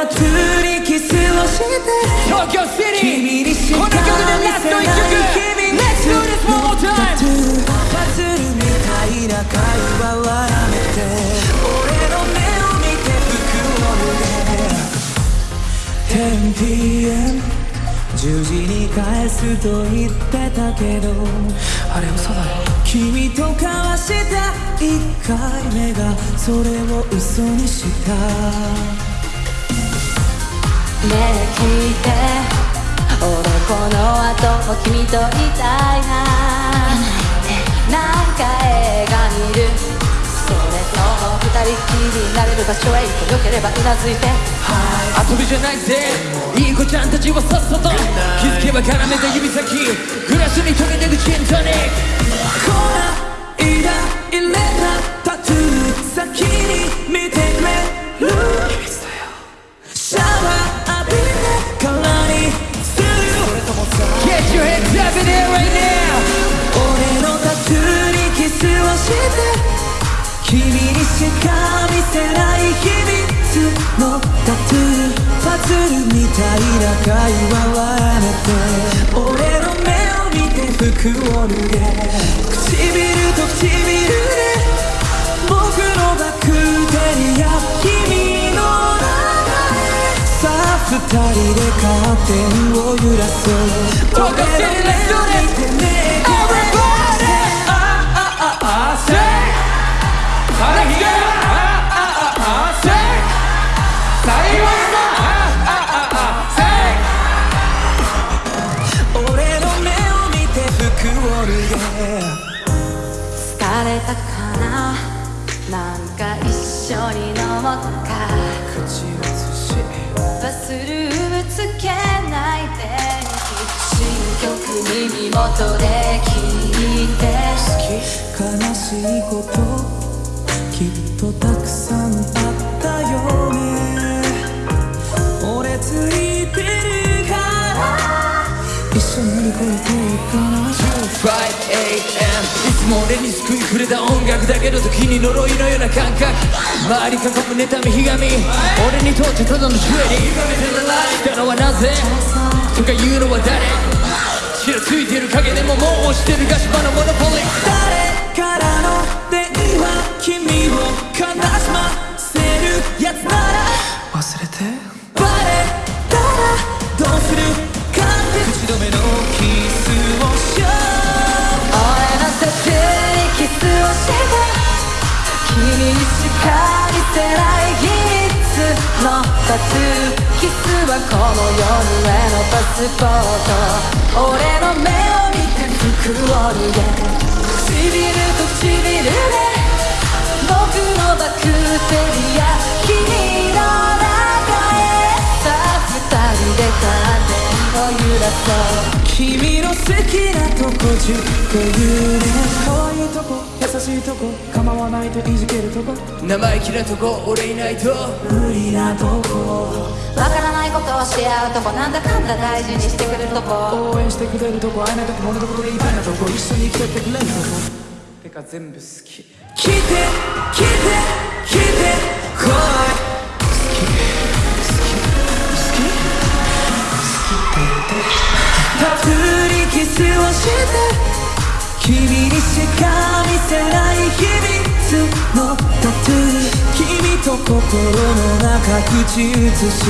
タトゥーにキスをして。東京シティ君にしかこの曲でラスト一曲! Let's do this one more time! パズルみたいな会話はやめて。俺の目を見て服を脱げ 10pm 10時に返すと言ってたけど。あれ嘘だろ君と交わした1回目がそれを嘘にした聞いて俺この後も君といたいな。なんか映画見る。それとも二人きりになれる場所へ行く。よければうなずいて。遊びじゃないぜ。いい子ちゃんたちはさっさと気づけば絡めた指先。グラスに溶けてくジントニック君にしか見せない秘密のタトゥーパズルみたいな会話はやめて俺の目を見て服を脱げ唇と唇で僕のバクテリア君の中へさあ二人でカーテンを揺らそう東京 City, let's do this 俺の目を見てねなんか一緒に飲もうか。口移しバスルームつけないで新曲耳元で聴いて悲しいこときっとたくさんあったよねも俺に救いくれた音楽だけど時に呪いのような感覚。周り囲む妬みひがみ。俺にとってただのジュエリー。したのはなぜ？とか言うのは誰？ちらついてる影でももう押してるガシ場のモノポリ誰からの電話君を悲しませるやつなら。忘れて？にしか見せない秘密のタトゥーキスはこの夜へのパスポート。俺の目を見て服を脱げ唇と唇。カーテンを揺らそう君の好きなとこ10個言うね。可愛いとこ優しいとこ構わないといじけるとこ。生意気なとこ俺いないと。無理なとこ。わからないことをし合うとこなんだかんだ大事にしてくれるとこ。応援してくれるとこ会えないとこ物のことでいいなとこ。一緒に生きてってくれるとこ。てか全部好き。来て来て来てにキスをして君にしか見せない秘密のタトゥー君と心の中口移し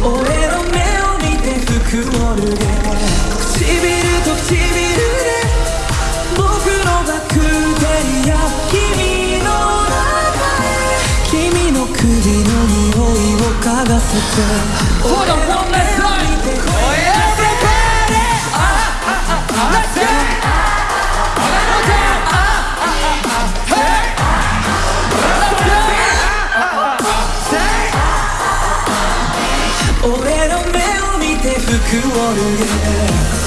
俺の目を見て服を脱げ唇と唇で僕のバクテリア君の中へ君の首の匂い。を嗅がせて Hold on くを逃げ